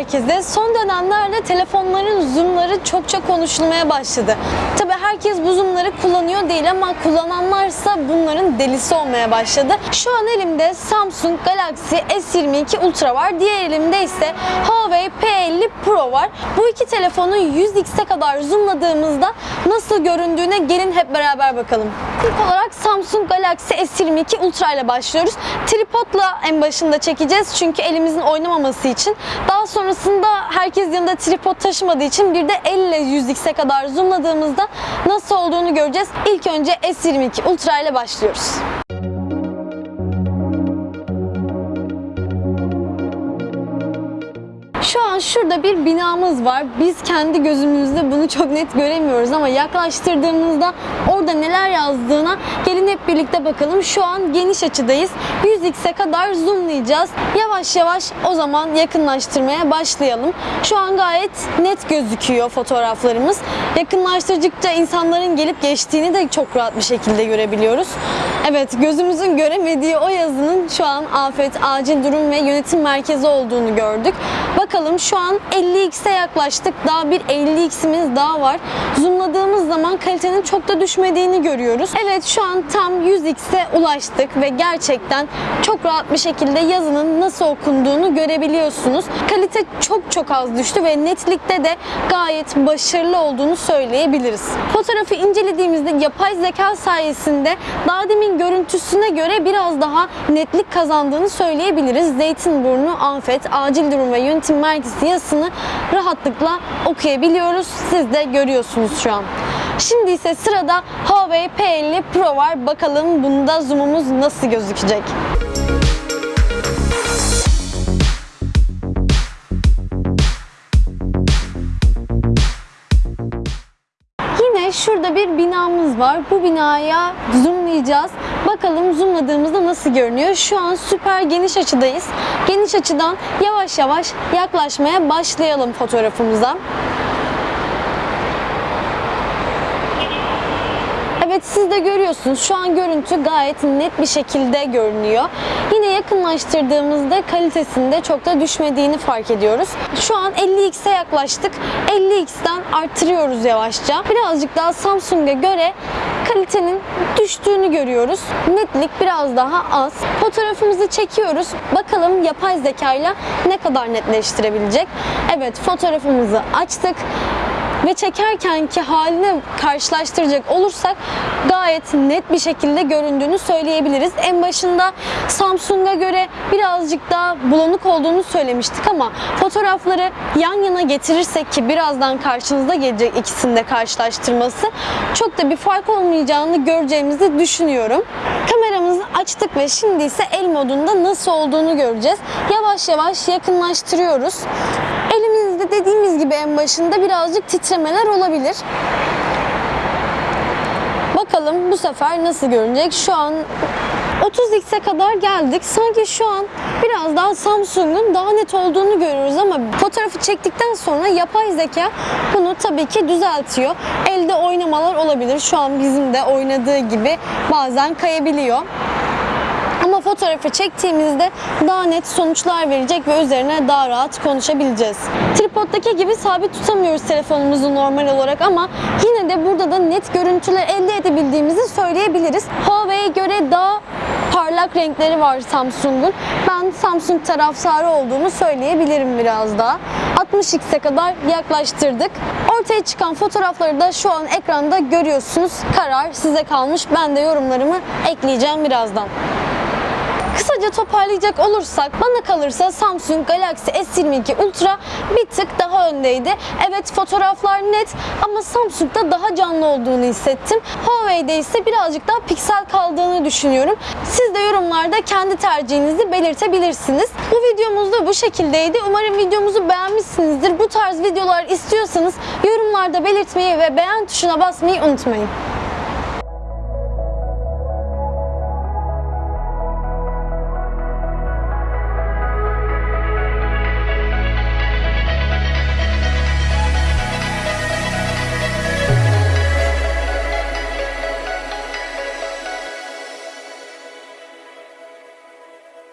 herkese. Son dönemlerde telefonların zoomları çokça konuşulmaya başladı. Tabi herkes bu zoomları kullanıyor değil ama kullananlarsa bunların delisi olmaya başladı. Şu an elimde Samsung Galaxy S22 Ultra var. Diğer elimde ise Huawei P50 Pro var. Bu iki telefonu 100x'e kadar zoomladığımızda nasıl göründüğüne gelin hep beraber bakalım. İlk olarak Samsung Galaxy S22 Ultra ile başlıyoruz. Tripodla en başında çekeceğiz çünkü elimizin oynamaması için. Daha sonrasında herkes yanında tripod taşımadığı için bir de elle 100x'e kadar zoomladığımızda nasıl olduğunu göreceğiz. İlk önce S22 Ultra ile başlıyoruz. Şu an şurada bir binamız var. Biz kendi gözümüzde bunu çok net göremiyoruz ama yaklaştırdığımızda orada neler yazdığına gelin hep birlikte bakalım. Şu an geniş açıdayız. 100x'e kadar zoomlayacağız. Yavaş yavaş o zaman yakınlaştırmaya başlayalım. Şu an gayet net gözüküyor fotoğraflarımız. Yakınlaştırdıkça insanların gelip geçtiğini de çok rahat bir şekilde görebiliyoruz. Evet gözümüzün göremediği o yazının şu an afet, acil durum ve yönetim merkezi olduğunu gördük. Bakalım şu an 50x'e yaklaştık. Daha bir 50x'imiz daha var. Zoomladığımız zaman kalitenin çok da düşmediğini görüyoruz. Evet şu an tam 100x'e ulaştık ve gerçekten çok rahat bir şekilde yazının nasıl okunduğunu görebiliyorsunuz. Kalite çok çok az düştü ve netlikte de gayet başarılı olduğunu söyleyebiliriz. Fotoğrafı incelediğimizde yapay zeka sayesinde daha demin görüntüsüne göre biraz daha netlik kazandığını söyleyebiliriz. Zeytinburnu, afet, acil durum ve yönetim merkezi yazısını rahatlıkla okuyabiliyoruz. Siz de görüyorsunuz şu an. Şimdi ise sırada Huawei P50 Pro var. Bakalım bunda zoom'umuz nasıl gözükecek. Yine şurada bir binamız var. Bu binaya zoomlayacağız. Bakalım zoomladığımızda nasıl görünüyor. Şu an süper geniş açıdayız. Geniş açıdan yavaş yavaş yaklaşmaya başlayalım fotoğrafımıza. Evet siz de görüyorsunuz şu an görüntü gayet net bir şekilde görünüyor. Yine yakınlaştırdığımızda kalitesinde çok da düşmediğini fark ediyoruz. Şu an 50x'e yaklaştık. 50x'ten arttırıyoruz yavaşça. Birazcık daha Samsung'a göre kalitenin düştüğünü görüyoruz. Netlik biraz daha az. Fotoğrafımızı çekiyoruz. Bakalım yapay zekayla ne kadar netleştirebilecek. Evet fotoğrafımızı açtık ve çekerkenki halini karşılaştıracak olursak gayet net bir şekilde göründüğünü söyleyebiliriz. En başında Samsung'a göre birazcık daha bulanık olduğunu söylemiştik ama fotoğrafları yan yana getirirsek ki birazdan karşınıza gelecek ikisini de karşılaştırması çok da bir fark olmayacağını göreceğimizi düşünüyorum. Kameramızı açtık ve şimdi ise el modunda nasıl olduğunu göreceğiz. Yavaş yavaş yakınlaştırıyoruz. Elimizde dediğimiz gibi en başında birazcık titremeler olabilir. Bakalım bu sefer nasıl görünecek? Şu an 30x'e kadar geldik. Sanki şu an biraz daha Samsung'un daha net olduğunu görüyoruz ama fotoğrafı çektikten sonra yapay zeka bunu tabii ki düzeltiyor. Elde oynamalar olabilir. Şu an bizim de oynadığı gibi bazen kayabiliyor. Fotoğrafı çektiğimizde daha net sonuçlar verecek ve üzerine daha rahat konuşabileceğiz. Tripoddaki gibi sabit tutamıyoruz telefonumuzu normal olarak ama yine de burada da net görüntüler elde edebildiğimizi söyleyebiliriz. Huawei'ye göre daha parlak renkleri var Samsung'un. Ben Samsung taraftarı olduğumu söyleyebilirim biraz daha. 60x'e kadar yaklaştırdık. Ortaya çıkan fotoğrafları da şu an ekranda görüyorsunuz. Karar size kalmış. Ben de yorumlarımı ekleyeceğim birazdan. Kısaca toparlayacak olursak bana kalırsa Samsung Galaxy S22 Ultra bir tık daha öndeydi. Evet fotoğraflar net ama Samsung'da daha canlı olduğunu hissettim. Huawei'de ise birazcık daha piksel kaldığını düşünüyorum. Siz de yorumlarda kendi tercihinizi belirtebilirsiniz. Bu videomuz da bu şekildeydi. Umarım videomuzu beğenmişsinizdir. Bu tarz videolar istiyorsanız yorumlarda belirtmeyi ve beğen tuşuna basmayı unutmayın.